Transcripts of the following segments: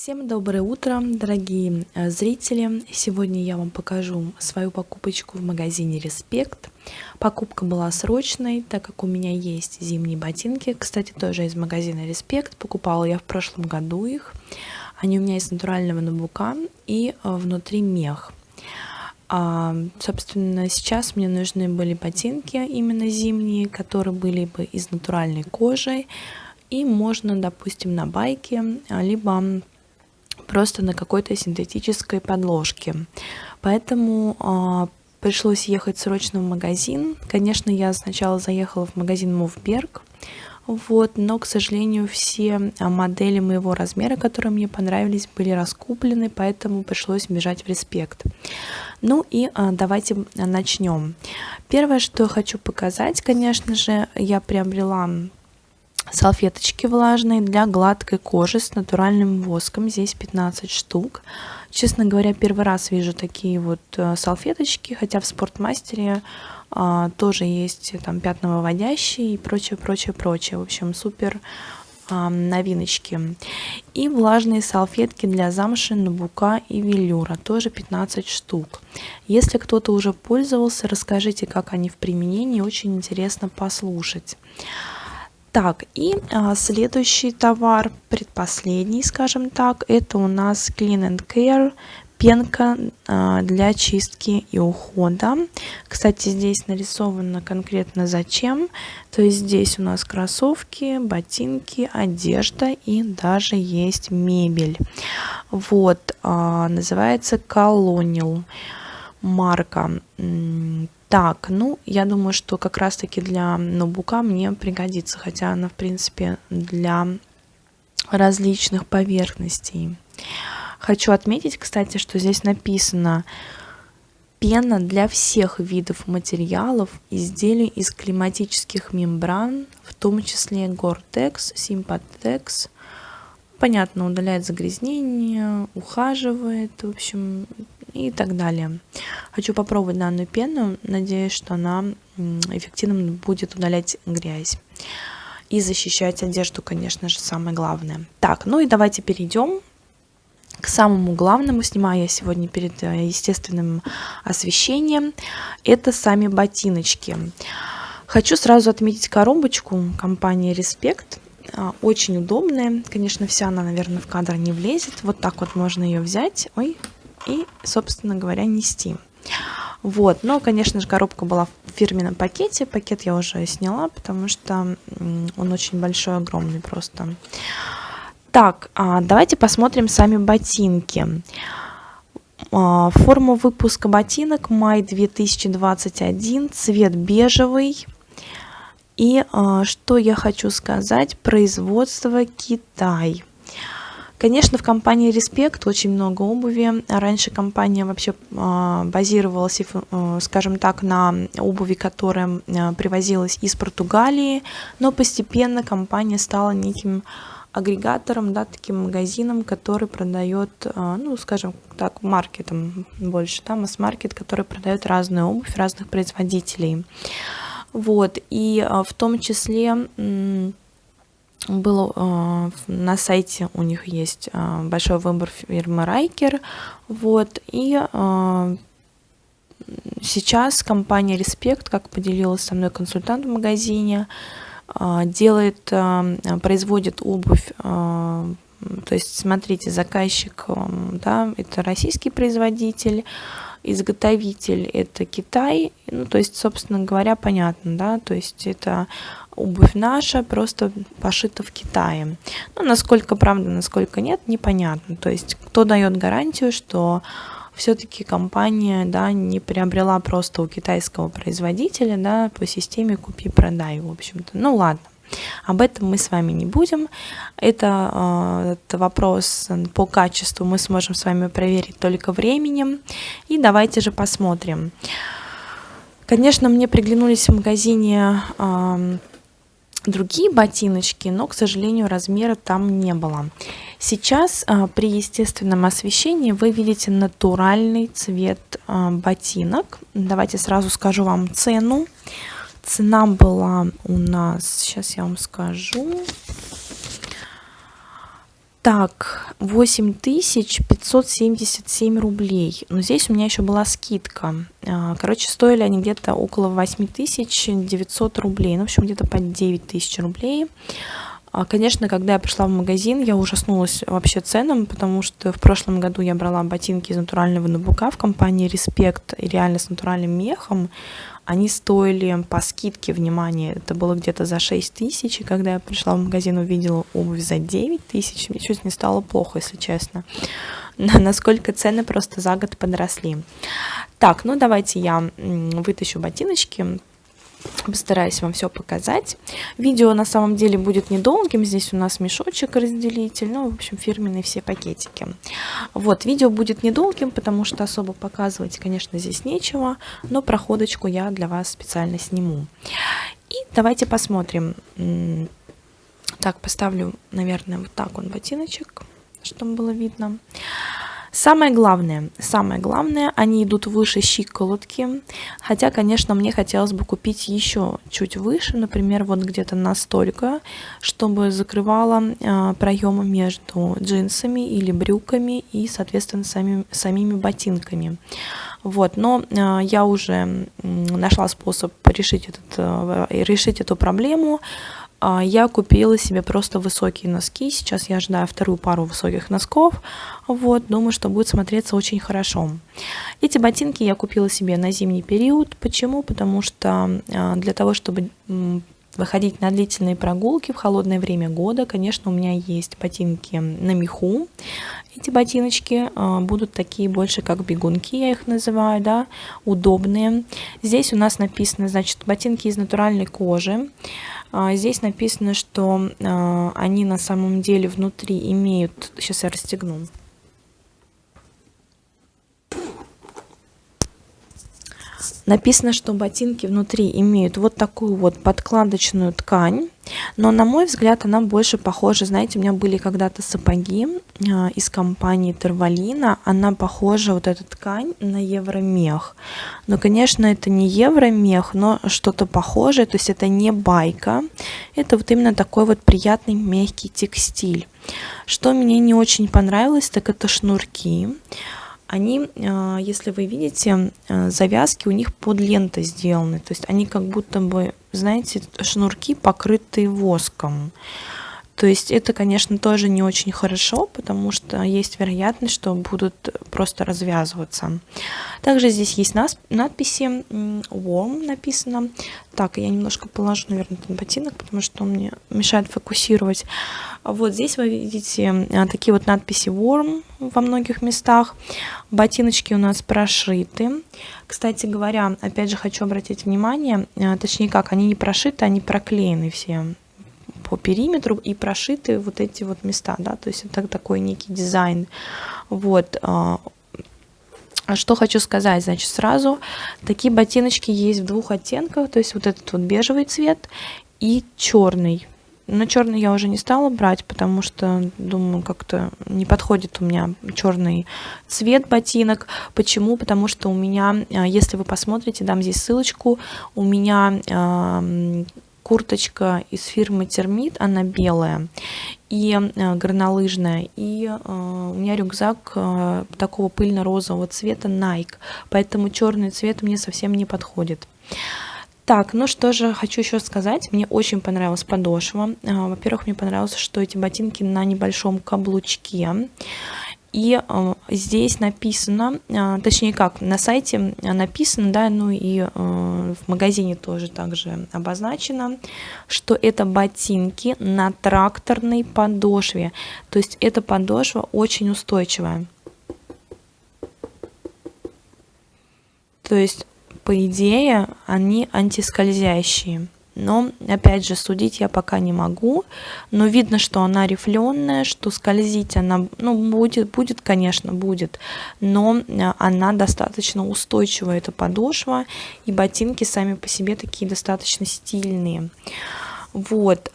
Всем доброе утро, дорогие э, зрители! Сегодня я вам покажу свою покупочку в магазине Респект. Покупка была срочной, так как у меня есть зимние ботинки. Кстати, тоже из магазина Респект. Покупала я в прошлом году их. Они у меня из натурального набука и э, внутри мех. А, собственно, сейчас мне нужны были ботинки именно зимние, которые были бы из натуральной кожи. И можно, допустим, на байке, либо просто на какой-то синтетической подложке. Поэтому э, пришлось ехать срочно в магазин. Конечно, я сначала заехала в магазин Мувберг, вот, но, к сожалению, все а, модели моего размера, которые мне понравились, были раскуплены, поэтому пришлось бежать в респект. Ну и а, давайте начнем. Первое, что я хочу показать, конечно же, я приобрела салфеточки влажные для гладкой кожи с натуральным воском. Здесь 15 штук. Честно говоря, первый раз вижу такие вот э, салфеточки, хотя в спортмастере а, тоже есть там пятновыводящие и прочее, прочее, прочее. В общем, супер а, новиночки. И влажные салфетки для замши, набука и велюра, тоже 15 штук. Если кто-то уже пользовался, расскажите, как они в применении, очень интересно послушать. Так, и а, следующий товар, предпоследний, скажем так, это у нас Clean and Care пенка а, для чистки и ухода. Кстати, здесь нарисовано конкретно зачем. То есть здесь у нас кроссовки, ботинки, одежда и даже есть мебель. Вот, а, называется Colonial марка. Так, ну, я думаю, что как раз-таки для ноутбука мне пригодится, хотя она, в принципе, для различных поверхностей. Хочу отметить, кстати, что здесь написано пена для всех видов материалов, изделий из климатических мембран, в том числе Gore-Tex, Sympatex, понятно, удаляет загрязнение, ухаживает, в общем, и так далее. Хочу попробовать данную пену, надеюсь, что она эффективно будет удалять грязь. И защищать одежду, конечно же, самое главное. Так, ну и давайте перейдем к самому главному. Снимаю я сегодня перед э, естественным освещением. Это сами ботиночки. Хочу сразу отметить коробочку компании Respect. А, очень удобная. Конечно, вся она, наверное, в кадр не влезет. Вот так вот можно ее взять. Ой, и, собственно говоря, нести. Вот, но, конечно же, коробка была в фирменном пакете. Пакет я уже сняла, потому что он очень большой, огромный просто. Так, а, давайте посмотрим сами ботинки. А, форма выпуска ботинок май 2021, цвет бежевый. И а, что я хочу сказать, производство Китай. Конечно, в компании Респект очень много обуви. Раньше компания вообще а, базировалась, э, скажем так, на обуви, которая а, привозилась из Португалии, но постепенно компания стала неким агрегатором, да, таким магазином, который продает, а, ну, скажем так, маркетом больше, да, масс-маркет, который продает разную обувь разных производителей. Вот, и в том числе был э, на сайте у них есть э, большой выбор фирмы Райкер, вот, и э, сейчас компания Респект, как поделилась со мной консультант в магазине, э, делает, э, производит обувь, э, то есть, смотрите, заказчик, э, да, это российский производитель, изготовитель это Китай, ну, то есть, собственно говоря, понятно, да, то есть это обувь наша, просто пошита в Китае. Ну, насколько правда, насколько нет, непонятно. То есть, кто дает гарантию, что все-таки компания, да, не приобрела просто у китайского производителя, да, по системе купи-продай, в общем-то. Ну, ладно. Об этом мы с вами не будем. Это, э, это вопрос по качеству мы сможем с вами проверить только временем. И давайте же посмотрим. Конечно, мне приглянулись в магазине э, другие ботиночки, но, к сожалению, размера там не было. Сейчас а, при естественном освещении вы видите натуральный цвет а, ботинок. Давайте сразу скажу вам цену. Цена была у нас, сейчас я вам скажу, Так, 8577 рублей. Но здесь у меня еще была скидка. А, короче, стоили они где-то около 8900 рублей. Ну, в общем, где-то по 9000 рублей. А, конечно, когда я пришла в магазин, я ужаснулась вообще ценам, потому что в прошлом году я брала ботинки из натурального набука в компании Респект, и реально с натуральным мехом. Они стоили по скидке, внимание, это было где-то за 6 тысяч, и когда я пришла в магазин, увидела обувь за 9 тысяч, мне чуть не стало плохо, если честно. Насколько цены просто за год подросли. Так, ну давайте я вытащу ботиночки, Постараюсь вам все показать. Видео на самом деле будет недолгим. Здесь у нас мешочек разделитель, ну, в общем, фирменные все пакетики. Вот, видео будет недолгим, потому что особо показывать, конечно, здесь нечего, но проходочку я для вас специально сниму. И давайте посмотрим. Так, поставлю, наверное, вот так он ботиночек, чтобы было видно. Самое главное, самое главное, они идут выше щиколотки, хотя, конечно, мне хотелось бы купить еще чуть выше, например, вот где-то настолько, чтобы закрывало э, проемы между джинсами или брюками и, соответственно, самими, самими ботинками. Вот, но э, я уже нашла способ решить, этот, э, решить эту проблему. А, я купила себе просто высокие носки. Сейчас я ожидаю вторую пару высоких носков. Вот, думаю, что будет смотреться очень хорошо. Эти ботинки я купила себе на зимний период. Почему? Потому что а, для того, чтобы выходить на длительные прогулки в холодное время года, конечно, у меня есть ботинки на меху. Эти ботиночки э, будут такие больше как бегунки, я их называю, да, удобные. Здесь у нас написано, значит, ботинки из натуральной кожи. А, здесь написано, что а, они на самом деле внутри имеют... Сейчас я расстегну. Написано, что ботинки внутри имеют вот такую вот подкладочную ткань, но на мой взгляд она больше похожа, знаете, у меня были когда-то сапоги э, из компании Тервалина, она похожа, вот эта ткань, на евромех. Но, конечно, это не евромех, но что-то похожее, то есть это не байка, это вот именно такой вот приятный мягкий текстиль. Что мне не очень понравилось, так это шнурки они, э, если вы видите, э, завязки у них под лентой сделаны. То есть они как будто бы, знаете, шнурки покрытые воском. То есть это, конечно, тоже не очень хорошо, потому что есть вероятность, что будут просто развязываться. Также здесь есть надписи warm написано. Так, я немножко положу, наверное, этот ботинок, потому что он мне мешает фокусировать. Вот здесь вы видите а, такие вот надписи warm во многих местах. Ботиночки у нас прошиты. Кстати говоря, опять же хочу обратить внимание, а, точнее как, они не прошиты, они проклеены все по периметру и прошиты вот эти вот места, да, то есть это такой некий дизайн. Вот. А, а что хочу сказать, значит, сразу, такие ботиночки есть в двух оттенках, то есть вот этот вот бежевый цвет и черный. Но черный я уже не стала брать, потому что, думаю, как-то не подходит у меня черный цвет ботинок. Почему? Потому что у меня, а, если вы посмотрите, дам здесь ссылочку, у меня курточка из фирмы Термит, она белая и э, горнолыжная, и э, у меня рюкзак э, такого пыльно-розового цвета Nike, поэтому черный цвет мне совсем не подходит. Так, ну что же, хочу еще сказать, мне очень понравилась подошва. Во-первых, мне понравилось, что эти ботинки на небольшом каблучке. И э, здесь написано, э, точнее как, на сайте написано, да, ну и э, в магазине тоже также обозначено, что это ботинки на тракторной подошве. То есть эта подошва очень устойчивая. То есть, по идее, они антискользящие но опять же судить я пока не могу, но видно, что она рифленая, что скользить она, ну, будет, будет, конечно, будет, но э, она достаточно устойчивая, эта подошва, и ботинки сами по себе такие достаточно стильные. Вот,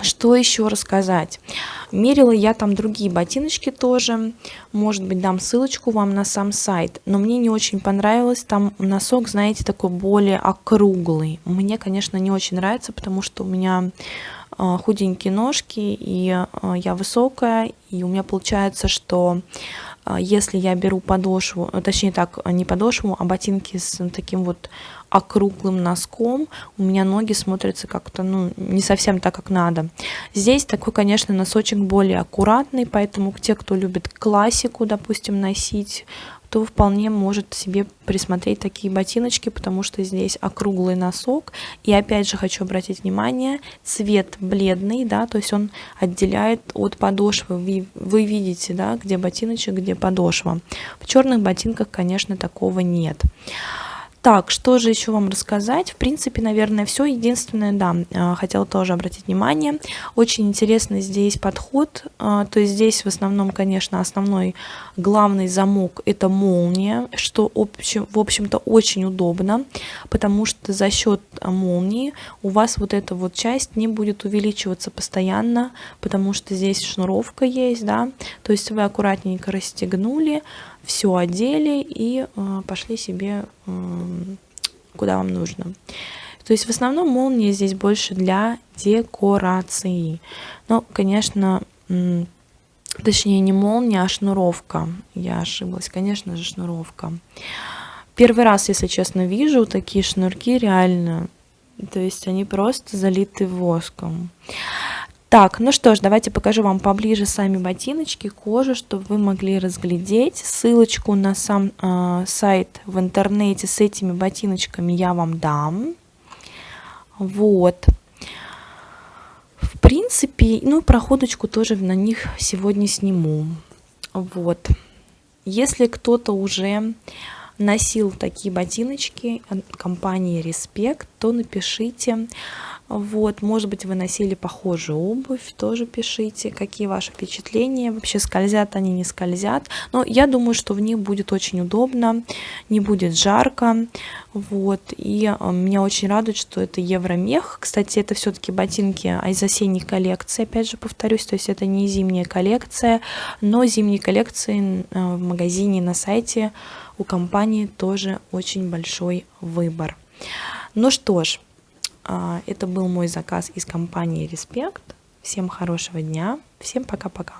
что еще рассказать? Мерила я там другие ботиночки тоже. Может быть, дам ссылочку вам на сам сайт. Но мне не очень понравилось. Там носок, знаете, такой более округлый. Мне, конечно, не очень нравится, потому что у меня а, худенькие ножки, и а, я высокая, и у меня получается, что если я беру подошву, точнее так, не подошву, а ботинки с таким вот округлым носком, у меня ноги смотрятся как-то, ну, не совсем так, как надо. Здесь такой, конечно, носочек более аккуратный, поэтому те, кто любит классику, допустим, носить, то вполне может себе присмотреть такие ботиночки, потому что здесь округлый носок. И опять же хочу обратить внимание, цвет бледный, да, то есть он отделяет от подошвы. Вы, вы видите, да, где ботиночек, где подошва. В черных ботинках, конечно, такого нет. Так, что же еще вам рассказать? В принципе, наверное, все. Единственное, да, а, хотела тоже обратить внимание. Очень интересный здесь подход. А, то есть здесь в основном, конечно, основной главный замок это молния, что в общем-то очень удобно, потому что за счет молнии у вас вот эта вот часть не будет увеличиваться постоянно, потому что здесь шнуровка есть, да. То есть вы аккуратненько расстегнули, все одели и э, пошли себе куда вам нужно. То есть в основном молнии здесь больше для декорации. Но, конечно, точнее не молния, а шнуровка. Я ошиблась, конечно же, шнуровка. Первый раз, если честно, вижу такие шнурки реально. То есть они просто залиты воском. Так, ну что ж, давайте покажу вам поближе сами ботиночки, кожу, чтобы вы могли разглядеть. Ссылочку на сам э, сайт в интернете с этими ботиночками я вам дам. Вот. В принципе, ну, проходочку тоже на них сегодня сниму. Вот. Если кто-то уже носил такие ботиночки компании Respect, то напишите, вот, может быть, вы носили похожую обувь, тоже пишите, какие ваши впечатления, вообще скользят они, не скользят. Но я думаю, что в них будет очень удобно, не будет жарко, вот, и э, меня очень радует, что это евромех. Кстати, это все-таки ботинки из осенней коллекции, опять же повторюсь, то есть это не зимняя коллекция, но зимней коллекции э, в магазине на сайте у компании тоже очень большой выбор. Ну что ж, это был мой заказ из компании Респект. Всем хорошего дня. Всем пока-пока.